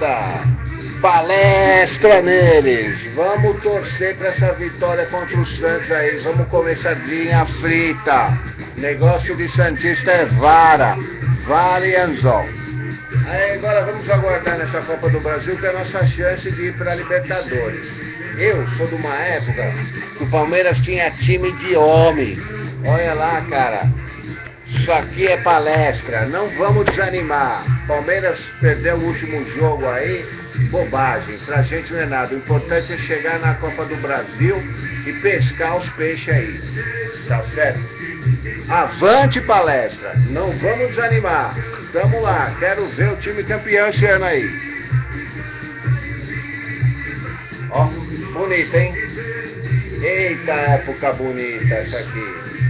moçada. Palestra neles. Vamos torcer para essa vitória contra o Santos aí. Vamos comer sardinha frita. Negócio de Santista é vara. Vara e anzol. Aí agora vamos aguardar nessa Copa do Brasil que é a nossa chance de ir para a Libertadores. Eu sou de uma época que o Palmeiras tinha time de homem. Olha lá, cara. Isso aqui é palestra, não vamos desanimar. Palmeiras perdeu o último jogo aí, bobagem. Pra gente não é nada. O importante é chegar na Copa do Brasil e pescar os peixes aí. Tá certo? Avante palestra, não vamos desanimar. Tamo lá, quero ver o time campeão esse ano aí. Ó, bonita, hein? Eita época bonita essa aqui.